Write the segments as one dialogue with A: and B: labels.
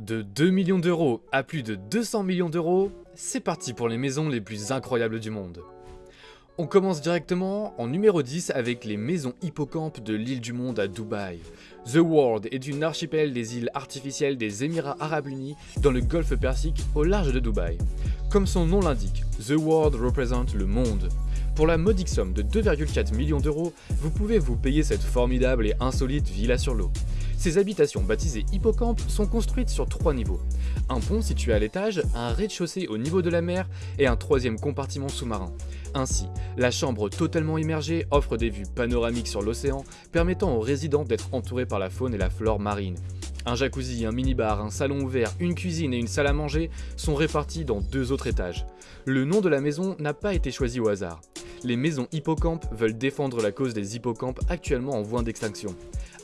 A: De 2 millions d'euros à plus de 200 millions d'euros, c'est parti pour les maisons les plus incroyables du monde. On commence directement en numéro 10 avec les maisons hippocampes de l'île du monde à Dubaï. The World est une archipel des îles artificielles des Émirats Arabes Unis dans le golfe Persique au large de Dubaï. Comme son nom l'indique, The World représente le monde. Pour la modique somme de 2,4 millions d'euros, vous pouvez vous payer cette formidable et insolite villa sur l'eau. Ces habitations baptisées hippocampes sont construites sur trois niveaux. Un pont situé à l'étage, un rez-de-chaussée au niveau de la mer et un troisième compartiment sous-marin. Ainsi, la chambre totalement immergée offre des vues panoramiques sur l'océan, permettant aux résidents d'être entourés par la faune et la flore marine. Un jacuzzi, un minibar, un salon ouvert, une cuisine et une salle à manger sont répartis dans deux autres étages. Le nom de la maison n'a pas été choisi au hasard. Les maisons hippocampes veulent défendre la cause des hippocampes actuellement en voie d'extinction.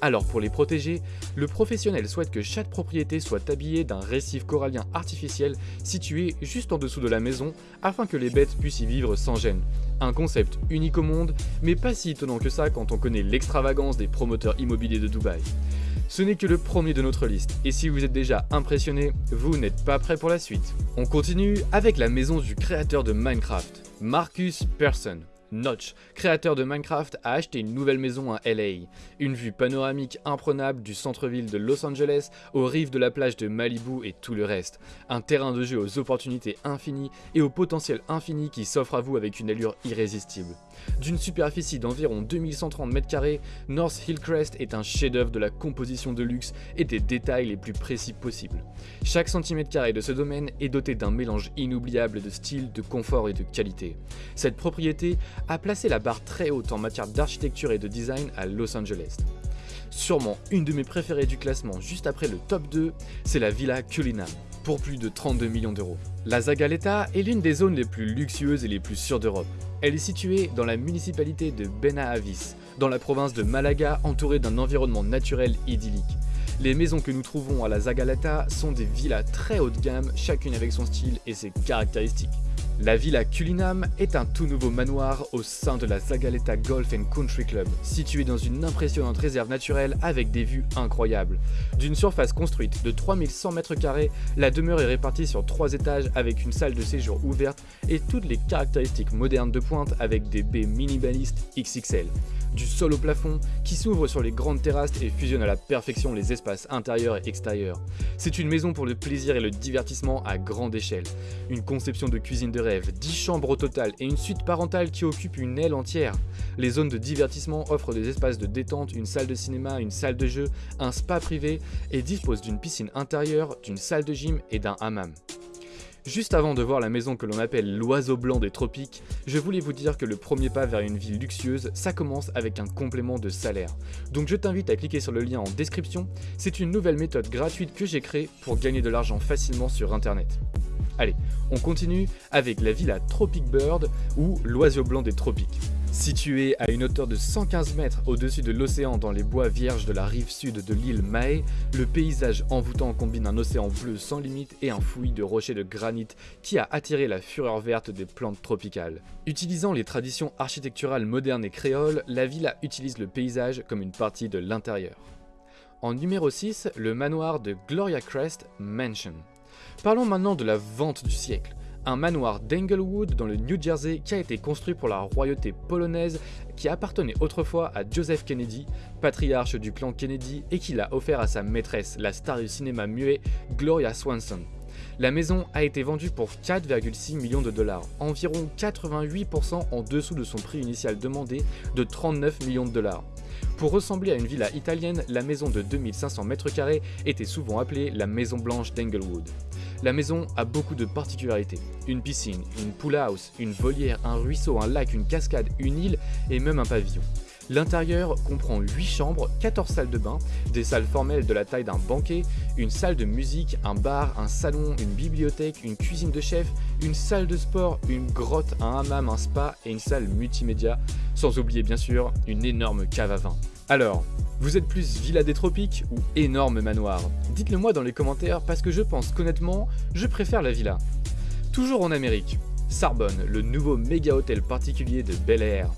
A: Alors pour les protéger, le professionnel souhaite que chaque propriété soit habillée d'un récif corallien artificiel situé juste en dessous de la maison afin que les bêtes puissent y vivre sans gêne. Un concept unique au monde, mais pas si étonnant que ça quand on connaît l'extravagance des promoteurs immobiliers de Dubaï. Ce n'est que le premier de notre liste, et si vous êtes déjà impressionné, vous n'êtes pas prêt pour la suite. On continue avec la maison du créateur de Minecraft, Marcus Persson. Notch, créateur de Minecraft, a acheté une nouvelle maison à LA. Une vue panoramique imprenable du centre-ville de Los Angeles aux rives de la plage de Malibu et tout le reste. Un terrain de jeu aux opportunités infinies et au potentiel infini qui s'offre à vous avec une allure irrésistible. D'une superficie d'environ 2130 m2, North Hillcrest est un chef-d'œuvre de la composition de luxe et des détails les plus précis possibles. Chaque centimètre carré de ce domaine est doté d'un mélange inoubliable de style, de confort et de qualité. Cette propriété a placé la barre très haute en matière d'architecture et de design à Los Angeles. Sûrement une de mes préférées du classement juste après le top 2, c'est la Villa Cullinam, pour plus de 32 millions d'euros. La Zagaleta est l'une des zones les plus luxueuses et les plus sûres d'Europe. Elle est située dans la municipalité de Benahavis, dans la province de Malaga, entourée d'un environnement naturel idyllique. Les maisons que nous trouvons à la Zagaleta sont des villas très haut de gamme, chacune avec son style et ses caractéristiques. La Villa Cullinam est un tout nouveau manoir au sein de la Zagaleta Golf Country Club, situé dans une impressionnante réserve naturelle avec des vues incroyables. D'une surface construite de 3100 m2, la demeure est répartie sur trois étages avec une salle de séjour ouverte et toutes les caractéristiques modernes de pointe avec des baies minimalistes XXL du sol au plafond, qui s'ouvre sur les grandes terrasses et fusionne à la perfection les espaces intérieurs et extérieurs. C'est une maison pour le plaisir et le divertissement à grande échelle. Une conception de cuisine de rêve, 10 chambres au total et une suite parentale qui occupe une aile entière. Les zones de divertissement offrent des espaces de détente, une salle de cinéma, une salle de jeu, un spa privé et disposent d'une piscine intérieure, d'une salle de gym et d'un hammam. Juste avant de voir la maison que l'on appelle l'oiseau blanc des tropiques, je voulais vous dire que le premier pas vers une vie luxueuse, ça commence avec un complément de salaire. Donc je t'invite à cliquer sur le lien en description, c'est une nouvelle méthode gratuite que j'ai créée pour gagner de l'argent facilement sur internet. Allez, on continue avec la villa Tropic Bird ou l'oiseau blanc des tropiques. Situé à une hauteur de 115 mètres au-dessus de l'océan dans les bois vierges de la rive sud de l'île Mahé, le paysage envoûtant combine un océan bleu sans limite et un fouillis de rochers de granit qui a attiré la fureur verte des plantes tropicales. Utilisant les traditions architecturales modernes et créoles, la villa utilise le paysage comme une partie de l'intérieur. En numéro 6, le manoir de Gloria Crest Mansion. Parlons maintenant de la vente du siècle un manoir d'Englewood dans le New Jersey qui a été construit pour la royauté polonaise qui appartenait autrefois à Joseph Kennedy, patriarche du clan Kennedy et qui l'a offert à sa maîtresse, la star du cinéma muet Gloria Swanson. La maison a été vendue pour 4,6 millions de dollars, environ 88% en dessous de son prix initial demandé de 39 millions de dollars. Pour ressembler à une villa italienne, la maison de 2500 m2 était souvent appelée la Maison Blanche d'Englewood. La maison a beaucoup de particularités. Une piscine, une pool house, une volière, un ruisseau, un lac, une cascade, une île et même un pavillon. L'intérieur comprend 8 chambres, 14 salles de bain, des salles formelles de la taille d'un banquet, une salle de musique, un bar, un salon, une bibliothèque, une cuisine de chef, une salle de sport, une grotte, un hammam, un spa et une salle multimédia, sans oublier bien sûr une énorme cave à vin. Alors, vous êtes plus villa des tropiques ou énorme manoir? Dites-le moi dans les commentaires parce que je pense qu'honnêtement, je préfère la villa. Toujours en Amérique, Sarbonne, le nouveau méga hôtel particulier de Bel Air.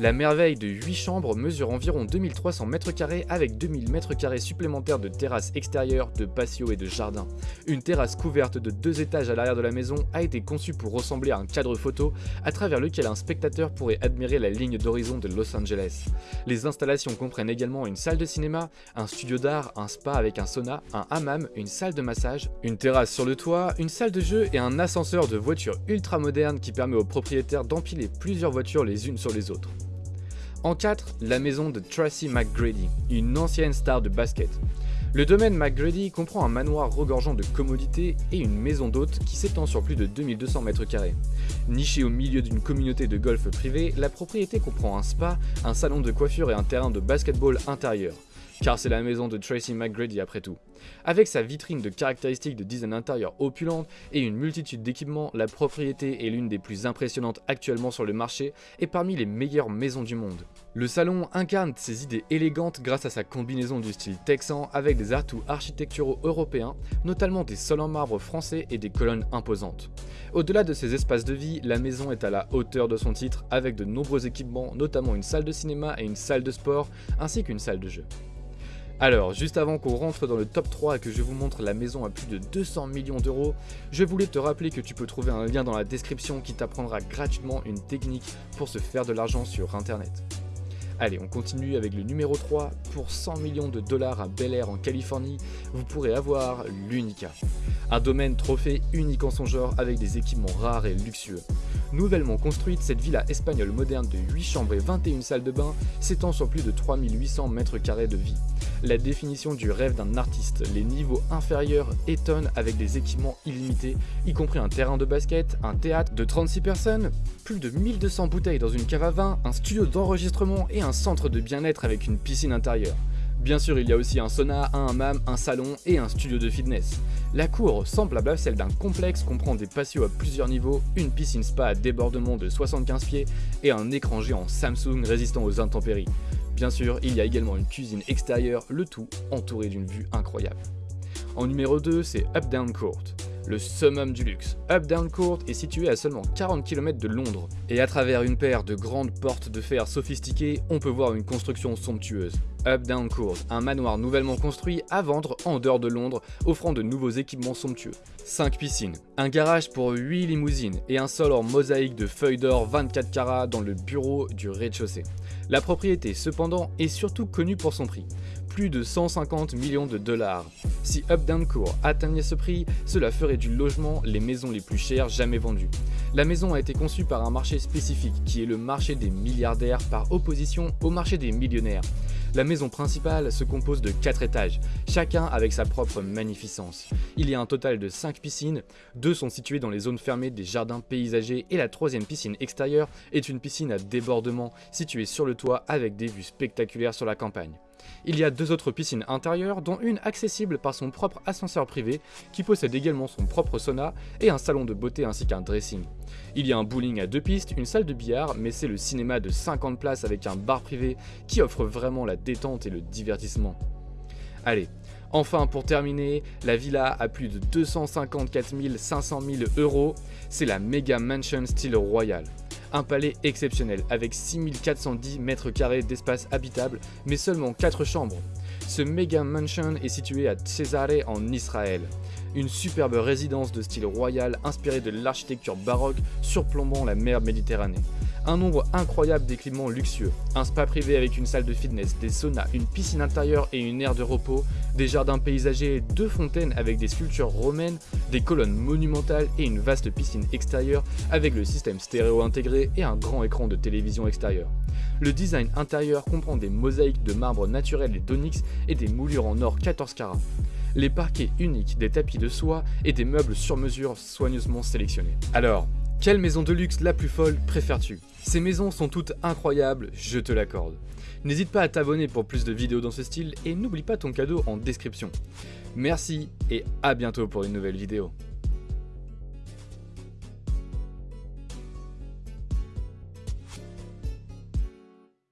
A: La merveille de 8 chambres mesure environ 2300 m2 avec 2000 m2 supplémentaires de terrasse extérieure, de patio et de jardin. Une terrasse couverte de deux étages à l'arrière de la maison a été conçue pour ressembler à un cadre photo à travers lequel un spectateur pourrait admirer la ligne d'horizon de Los Angeles. Les installations comprennent également une salle de cinéma, un studio d'art, un spa avec un sauna, un hammam, une salle de massage, une terrasse sur le toit, une salle de jeu et un ascenseur de voitures ultra moderne qui permet aux propriétaires d'empiler plusieurs voitures les unes sur les autres. En 4, la maison de Tracy McGrady, une ancienne star de basket. Le domaine McGrady comprend un manoir regorgeant de commodités et une maison d'hôtes qui s'étend sur plus de 2200 m2. Nichée au milieu d'une communauté de golf privé, la propriété comprend un spa, un salon de coiffure et un terrain de basketball intérieur car c'est la maison de Tracy McGrady après tout. Avec sa vitrine de caractéristiques de design intérieur opulente et une multitude d'équipements, la propriété est l'une des plus impressionnantes actuellement sur le marché et parmi les meilleures maisons du monde. Le salon incarne ses idées élégantes grâce à sa combinaison du style texan avec des atouts architecturaux européens, notamment des sols en marbre français et des colonnes imposantes. Au-delà de ses espaces de vie, la maison est à la hauteur de son titre avec de nombreux équipements, notamment une salle de cinéma et une salle de sport, ainsi qu'une salle de jeu. Alors, juste avant qu'on rentre dans le top 3 et que je vous montre la maison à plus de 200 millions d'euros, je voulais te rappeler que tu peux trouver un lien dans la description qui t'apprendra gratuitement une technique pour se faire de l'argent sur internet. Allez, on continue avec le numéro 3. Pour 100 millions de dollars à Bel Air en Californie, vous pourrez avoir l'Unica. Un domaine trophée unique en son genre avec des équipements rares et luxueux. Nouvellement construite, cette villa espagnole moderne de 8 chambres et 21 salles de bain s'étend sur plus de 3800 m2 de vie. La définition du rêve d'un artiste, les niveaux inférieurs étonnent avec des équipements illimités, y compris un terrain de basket, un théâtre de 36 personnes, plus de 1200 bouteilles dans une cave à vin, un studio d'enregistrement et un centre de bien-être avec une piscine intérieure. Bien sûr, il y a aussi un sauna, un hammam, un salon et un studio de fitness. La cour, semblable à celle d'un complexe, comprend des patios à plusieurs niveaux, une piscine spa à débordement de 75 pieds et un écran géant Samsung résistant aux intempéries. Bien sûr, il y a également une cuisine extérieure, le tout entouré d'une vue incroyable. En numéro 2, c'est Up Down Court le summum du luxe. Up Down Court est situé à seulement 40 km de Londres, et à travers une paire de grandes portes de fer sophistiquées, on peut voir une construction somptueuse. Up Down Court, un manoir nouvellement construit à vendre en dehors de Londres, offrant de nouveaux équipements somptueux. 5 piscines, un garage pour 8 limousines et un sol en mosaïque de feuilles d'or 24 carats dans le bureau du rez-de-chaussée. La propriété cependant est surtout connue pour son prix plus de 150 millions de dollars. Si Updown Court atteignait ce prix, cela ferait du logement les maisons les plus chères jamais vendues. La maison a été conçue par un marché spécifique qui est le marché des milliardaires par opposition au marché des millionnaires. La maison principale se compose de 4 étages, chacun avec sa propre magnificence. Il y a un total de 5 piscines, deux sont situées dans les zones fermées des jardins paysagers et la troisième piscine extérieure est une piscine à débordement située sur le toit avec des vues spectaculaires sur la campagne. Il y a deux autres piscines intérieures, dont une accessible par son propre ascenseur privé, qui possède également son propre sauna, et un salon de beauté ainsi qu'un dressing. Il y a un bowling à deux pistes, une salle de billard, mais c'est le cinéma de 50 places avec un bar privé qui offre vraiment la détente et le divertissement. Allez, Enfin, pour terminer, la villa a plus de 254 500 000 euros. C'est la Mega Mansion style royal. Un palais exceptionnel avec 6410 mètres carrés d'espace habitable, mais seulement 4 chambres. Ce méga mansion est situé à Cesare en Israël. Une superbe résidence de style royal inspirée de l'architecture baroque surplombant la mer Méditerranée un nombre incroyable d'équipements luxueux, un spa privé avec une salle de fitness, des saunas, une piscine intérieure et une aire de repos, des jardins paysagers, deux fontaines avec des sculptures romaines, des colonnes monumentales et une vaste piscine extérieure avec le système stéréo intégré et un grand écran de télévision extérieur. Le design intérieur comprend des mosaïques de marbre naturel et d'onyx et des moulures en or 14 carats les parquets uniques, des tapis de soie et des meubles sur mesure soigneusement sélectionnés. Alors, quelle maison de luxe la plus folle préfères-tu? Ces maisons sont toutes incroyables, je te l'accorde. N'hésite pas à t'abonner pour plus de vidéos dans ce style et n'oublie pas ton cadeau en description. Merci et à bientôt pour une nouvelle vidéo.